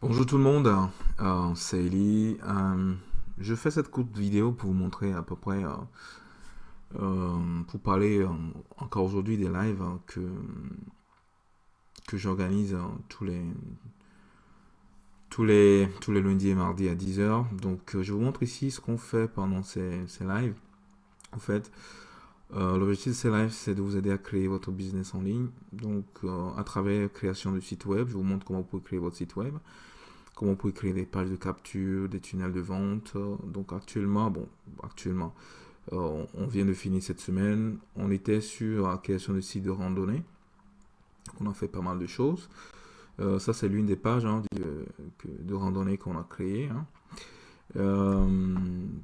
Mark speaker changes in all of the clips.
Speaker 1: Bonjour tout le monde, euh, c'est Eli. Euh, je fais cette courte vidéo pour vous montrer à peu près, euh, pour parler encore aujourd'hui des lives que, j'organise tous les lundis et mardis à 10h. Donc je vous montre ici ce qu'on fait pendant ces, ces lives. En fait, l'objectif de ces lives, c'est de vous aider à créer votre business en ligne. Donc, à travers création de site web, je vous montre comment vous pouvez créer votre site web comment vous pouvez créer des pages de capture, des tunnels de vente. Donc actuellement, bon, actuellement, euh, on vient de finir cette semaine. On était sur la création de sites de randonnée. On a fait pas mal de choses. Euh, ça, c'est l'une des pages hein, de, randonnée qu'on a créé. Hein. Euh,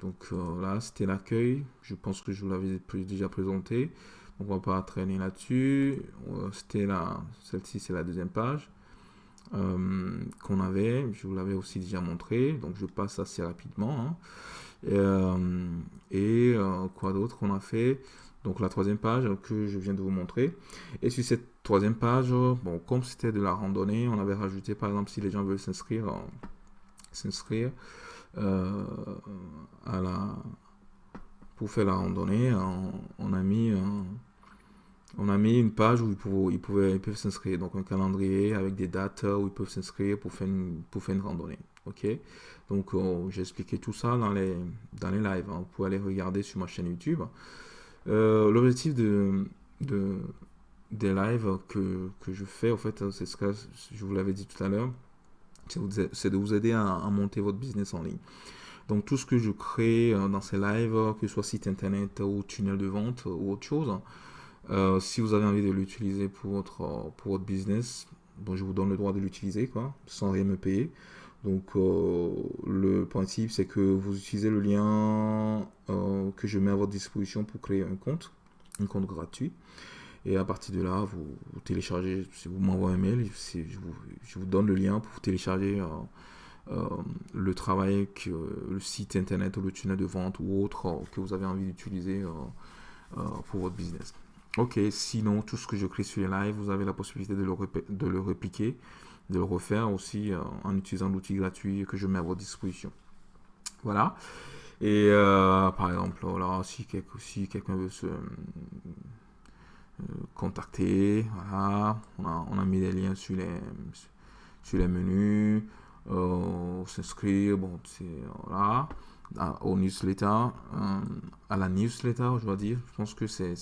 Speaker 1: donc là, c'était l'accueil. Je pense que je vous l'avais déjà présenté. Donc on va pas traîner là-dessus. C'était là, celle-ci, c'est la deuxième page. Euh, qu'on avait, je vous l'avais aussi déjà montré, donc je passe assez rapidement. Hein. Euh, et euh, quoi d'autre qu'on a fait? Donc la troisième page que je viens de vous montrer. Et sur cette troisième page, bon, comme c'était de la randonnée, on avait rajouté par exemple si les gens veulent s'inscrire, s'inscrire la pour faire la randonnée, on, a mis on a mis une page où ils, pouvaient, peuvent s'inscrire. Donc un calendrier avec des dates où ils peuvent s'inscrire pour, faire une, randonnée. Ok? Donc euh, j'ai expliqué tout ça dans les, lives. Hein. Vous pouvez aller regarder sur ma chaîne YouTube. Euh, l'objectif de, de, des lives que, je fais, en fait, c'est ce que je vous l'avais dit tout à l'heure, c'est de vous aider à, monter votre business en ligne. Donc tout ce que je crée euh, dans ces lives, que ce soit site internet ou tunnel de vente ou autre chose, euh, si vous avez envie de l'utiliser pour votre, pour votre business, je vous donne le droit de l'utiliser, quoi, sans rien me payer. Donc, euh, le principe, c'est que vous utilisez le lien que je mets à votre disposition pour créer un compte, un compte gratuit. Et à partir de là, vous, téléchargez, si vous m'envoyez un mail, je, vous, je, vous, donne le lien pour télécharger le travail, que, le site internet ou le tunnel de vente ou autre que vous avez envie d'utiliser pour votre business. Ok, sinon, tout ce que je crée sur les lives, vous avez la possibilité de le, de le répliquer, de le refaire aussi euh, en utilisant l'outil gratuit que je mets à votre disposition. Voilà. Et euh, par exemple, là, si, si quelqu'un veut se euh, contacter, voilà, on a, mis des liens sur les, sur les menus, s'inscrire, bon, c'est voilà, au newsletter, à la newsletter, je dois dire, je pense que c'est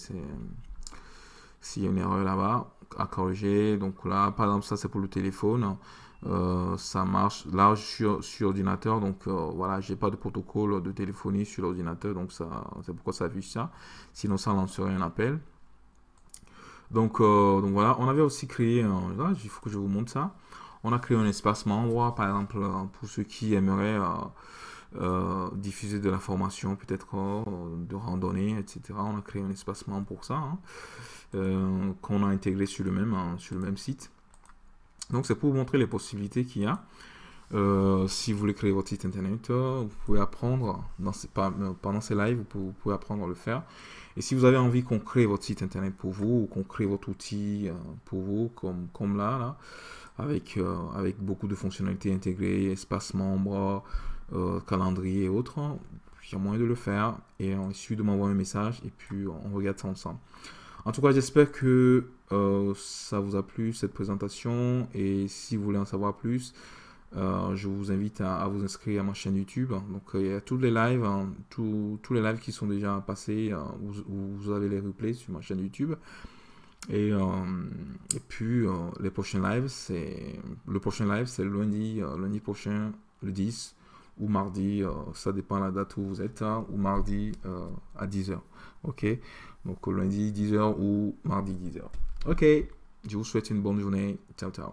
Speaker 1: s'il y a une erreur là-bas à corriger. Donc là, par exemple, ça c'est pour le téléphone. Euh, ça marche. Là sur, sur ordinateur donc euh, voilà j'ai pas de protocole de téléphonie sur l'ordinateur donc ça c'est pourquoi ça affiche ça. Sinon ça lancerait un appel donc, euh, donc voilà on avait aussi créé là, il faut que je vous montre ça on a créé un espace membre par exemple pour ceux qui aimeraient diffuser de l'information peut-être de randonnée etc on a créé un espace membre pour ça hein. Euh, qu'on a intégré sur le même, hein, sur le même site. Donc c'est pour vous montrer les possibilités qu'il y a. Euh, si vous voulez créer votre site internet, euh, vous pouvez apprendre ces, pendant ces lives, vous pouvez, apprendre à le faire. Et si vous avez envie qu'on crée votre site internet pour vous, ou qu'on crée votre outil pour vous, comme, là, avec, beaucoup de fonctionnalités intégrées, espace membre, calendrier et autres, il y a moyen de le faire. Et il de m'envoyer un message et puis on regarde ça ensemble. En tout cas, j'espère que euh, ça vous a plu cette présentation et si vous voulez en savoir plus, euh, je vous invite à, vous inscrire à ma chaîne YouTube. Donc il y a tous les lives, hein, tous, les lives qui sont déjà passés, euh, vous, avez les replays sur ma chaîne YouTube. Et, et puis les prochains lives, c'est le prochain live, c'est lundi, lundi prochain, le 10 ou mardi, ça dépend de la date où vous êtes, hein, ou mardi à 10h. Ok? Donc lundi 10h ou mardi 10h. Ok, je vous souhaite une bonne journée. Ciao, ciao.